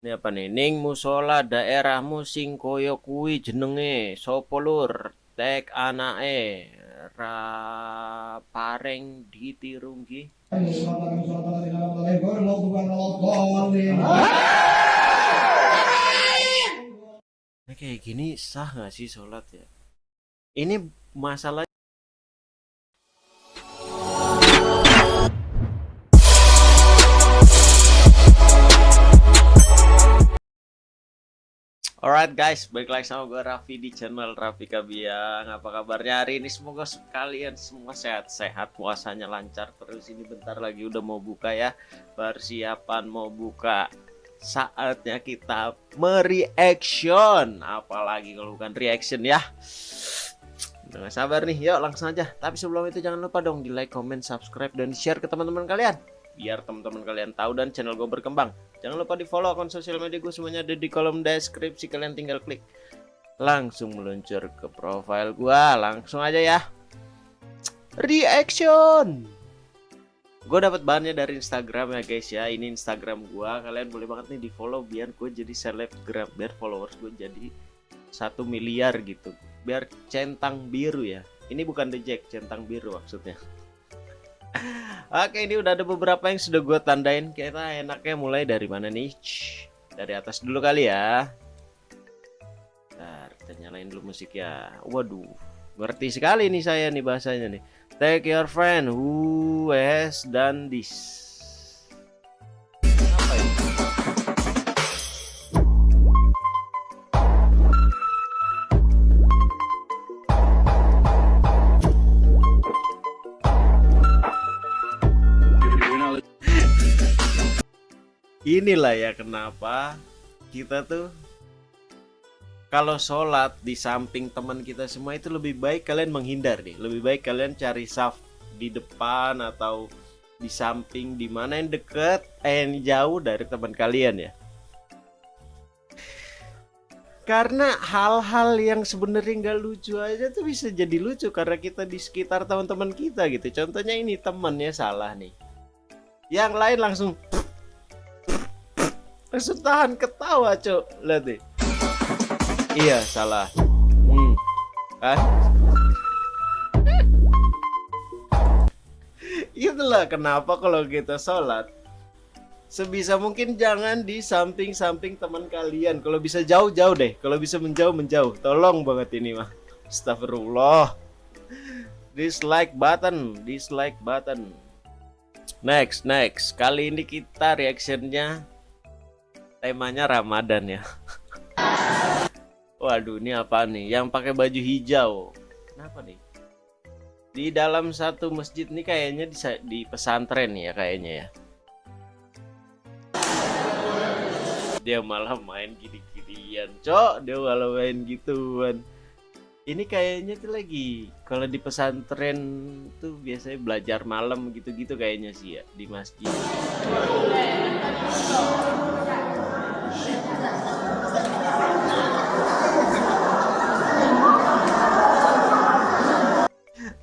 Ini apa nih? Ning musola daerahmu sing koyo kuwi jenenge sapa lur? Tek anake ra pareng ditirunggi. Nah, kayak gini sah nggak sih sholat ya? Ini masalah Alright guys, balik lagi sama gue Raffi di channel Raffi Kabiang. Apa kabarnya hari ini? Semoga kalian semua sehat-sehat. Puasanya lancar terus. Ini bentar lagi udah mau buka ya. Persiapan mau buka. Saatnya kita mereaction. Apalagi kalau bukan reaction ya. Udah sabar nih, yuk langsung aja. Tapi sebelum itu jangan lupa dong di like, comment, subscribe, dan share ke teman-teman kalian Biar teman-teman kalian tahu dan channel gue berkembang. Jangan lupa di follow akun sosial media gue semuanya ada di kolom deskripsi kalian tinggal klik. Langsung meluncur ke profile gue langsung aja ya. Reaction! Gue dapat bahannya dari Instagram ya guys ya. Ini Instagram gue kalian boleh banget nih di follow biar gue jadi selebgram biar followers gue jadi satu miliar gitu. Biar centang biru ya. Ini bukan the jack centang biru maksudnya Oke ini udah ada beberapa yang sudah gue tandain. Kita enaknya mulai dari mana nih? Dari atas dulu kali ya. Bentar kita nyalain dulu musik ya. Waduh Ngerti sekali nih saya nih bahasanya nih. Take your friend who has done this inilah ya kenapa kita tuh kalau sholat di samping teman kita semua itu lebih baik kalian menghindar deh lebih baik kalian cari saf di depan atau di samping di mana yang deket eh yang jauh dari teman kalian ya. Karena hal-hal yang sebenarnya nggak lucu aja tuh bisa jadi lucu karena kita di sekitar teman-teman kita gitu. Contohnya ini temennya salah nih. Yang lain langsung Langsung tahan ketawa, Cok. Lihat deh. Iya, salah. Hmm. Kan? Itulah kenapa kalau kita sholat sebisa mungkin jangan di samping-samping teman kalian. Kalau bisa jauh-jauh deh. Kalau bisa menjauh menjauh. Tolong banget ini mah. Astagfirullah. Dislike button, dislike button. Next, next. Kali ini kita reactionnya temanya Ramadan ya. Waduh, ini apa nih? Yang pakai baju hijau. Kenapa nih? Di dalam satu masjid nih kayaknya di, di pesantren ya kayaknya ya. Dia malah main gini-ginian, cok. Dia malah main gituan. Ini kayaknya tuh lagi kalau di pesantren tuh biasanya belajar malam gitu-gitu kayaknya sih ya di masjid.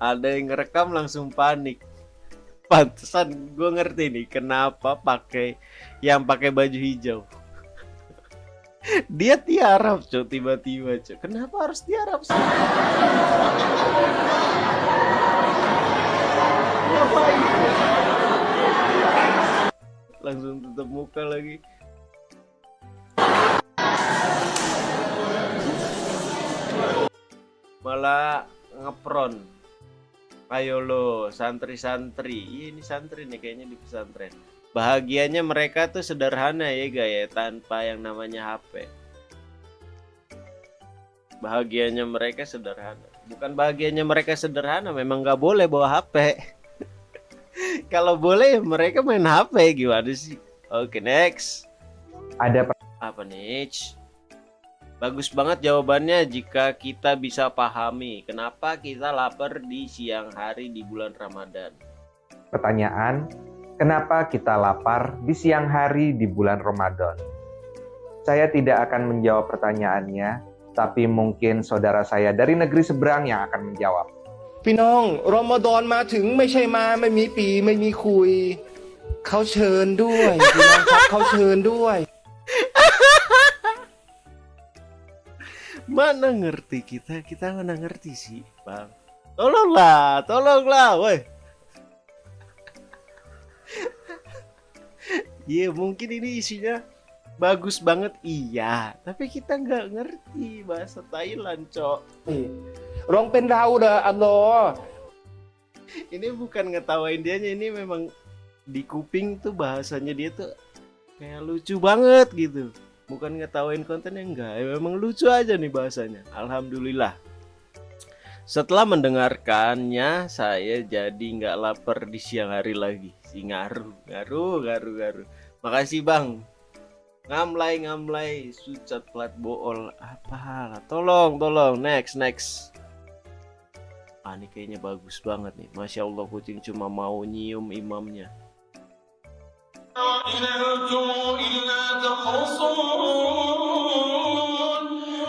Ada yang ngerekam langsung panik. Pantesan gue ngerti nih kenapa pakai yang pakai baju hijau. Dia tiarap cok tiba-tiba cok. Kenapa harus tiarap sih? Langsung tutup muka lagi. Malah ngepron ayo lo santri-santri. Ini santri nih kayaknya di pesantren. Bahagianya mereka tuh sederhana ya guys ya tanpa yang namanya HP bahagianya mereka sederhana. Bukan bahagianya mereka sederhana memang nggak boleh bawa HP kalau boleh mereka main HP gimana sih? Oke okay, next. Ada apa? Nih Bagus banget jawabannya jika kita bisa pahami kenapa kita lapar di siang hari di bulan Ramadan. Pertanyaan, kenapa kita lapar di siang hari di bulan Ramadan? Saya tidak akan menjawab pertanyaannya, tapi mungkin saudara saya dari negeri seberang yang akan menjawab. พี่น้องรอมฎอนมาถึงไม่ใช่มาไม่มีปีไม่มีคุยเขาเชิญด้วยพี่น้องครับเขาเชิญด้วย mana ngerti kita? Kita mana ngerti sih bang? Tolonglah tolonglah woi. Iya yeah, mungkin ini isinya bagus banget. Iya tapi kita nggak ngerti bahasa Thailand cok. Rong pendau dah Allah ini bukan ngetawain dianya ini memang di kuping tuh bahasanya dia tuh kayak lucu banget gitu bukan ngetawain konten yang enggak ya memang lucu aja nih bahasanya. Alhamdulillah. Setelah mendengarkannya saya jadi nggak lapar di siang hari lagi. Si ngaru ngaru ngaru ngaru. Makasih bang. Ngamlay ngamlay sucat plat bool. Apa? Tolong tolong. Next next. Ah ini kayaknya bagus banget nih. Masya Allah kucing cuma mau nyium imamnya. إلا تخرصون.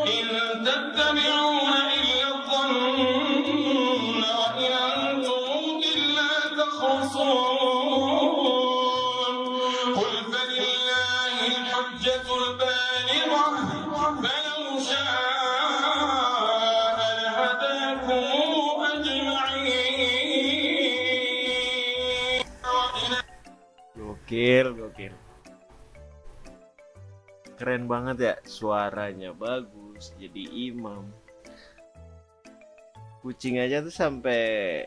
إن تتبعون Gokil, gokil. Keren banget ya, suaranya bagus, jadi imam. Kucing aja tuh sampai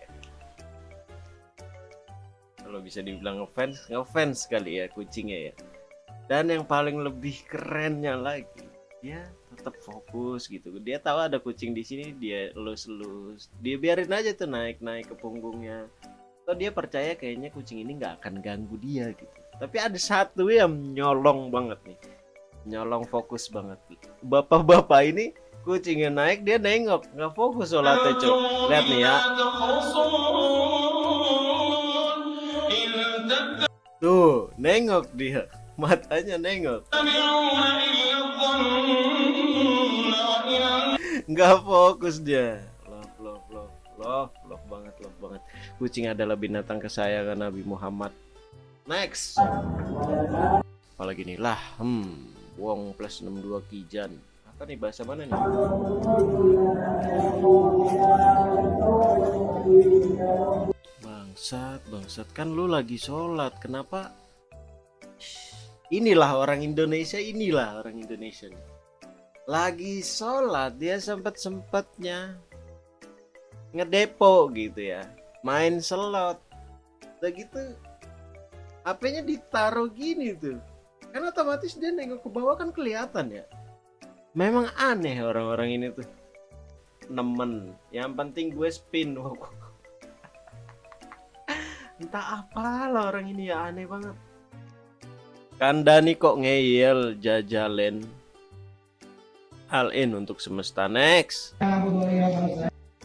kalau bisa dibilang ngefans, ngefans kali ya kucingnya ya. Dan yang paling lebih kerennya lagi, dia tetap fokus gitu. Dia tahu ada kucing di sini, dia elus-elus. Dia biarin aja tuh naik-naik ke punggungnya atau dia percaya kayaknya kucing ini nggak akan ganggu dia gitu tapi ada satu yang nyolong banget nih. Nyolong fokus banget. Bapak-bapak ini kucingnya naik dia nengok. Nggak fokus sholatnya cok. Lihat nih ya. Tuh nengok dia. Matanya nengok. Nggak fokus dia. Love love love love love banget love banget. Kucing adalah binatang kesayangan Nabi Muhammad next. Apalagi nih? Lah hmm Wong plus 62 Kijan. Apa nih bahasa mana nih? Bangsat bangsat. Kan lu lagi sholat kenapa? Inilah orang Indonesia inilah orang Indonesia lagi sholat dia sempet sempetnya ngedepo gitu ya. Main slot. Udah gitu HP-nya ditaruh gini tuh. Kan otomatis dia nengok ke bawah kan kelihatan ya. Memang aneh orang-orang ini tuh. Nemen. Yang penting gue spin entah apa lah orang ini ya aneh banget. Kandani kok ngeyel jajalen. All in untuk semesta next.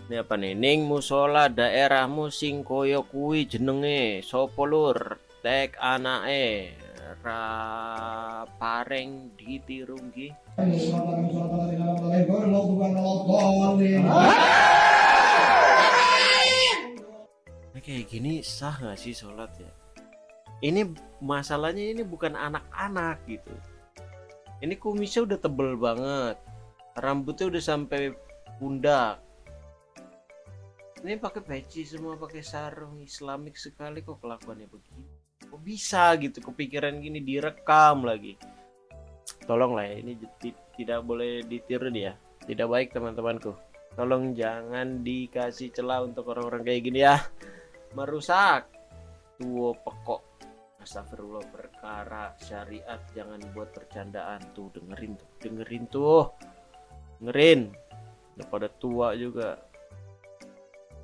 Ini apa nih? Ning musola daerahmu sing koyo kuwi jenenge? Sapa lur tek anake ra pareng ditirunggi Ini kayak gini sah nggak sih sholat ya? Ini masalahnya ini bukan anak-anak gitu. Ini kumisnya udah tebel banget. Rambutnya udah sampai pundak. Ini pakai peci semua pakai sarung islamik sekali kok kelakuannya begini kok bisa gitu kepikiran gini direkam lagi. Tolong lah ya ini ti- tidak boleh ditiru dia. Tidak baik teman-temanku. Tolong jangan dikasih celah untuk orang-orang kayak gini ya. Merusak. Tuo pekok. Astagfirullah perkara syariat. Jangan buat bercandaan tuh dengerin tuh dengerin tuh. Dengerin. Udah pada tua juga.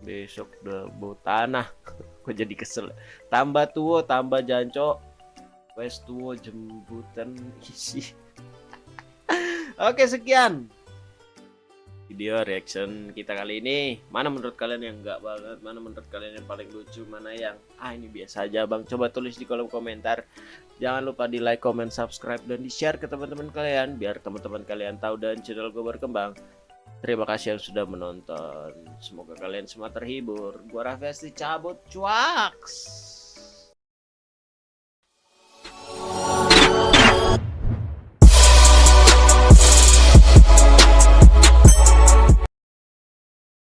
Besok udah bau tanah kok jadi kesel. Tambah tua tambah jancok wes tua jembutan isi. Oke sekian video reaction kita kali ini. Mana menurut kalian yang enggak banget? Mana menurut kalian yang paling lucu? Mana yang ah ini biasa aja bang. Coba tulis di kolom komentar. Jangan lupa di like comment subscribe dan di share ke teman-teman kalian biar teman-teman kalian tahu dan channel gue berkembang terima kasih yang sudah menonton. Semoga kalian semua terhibur. Gua Raffi cabut cuaks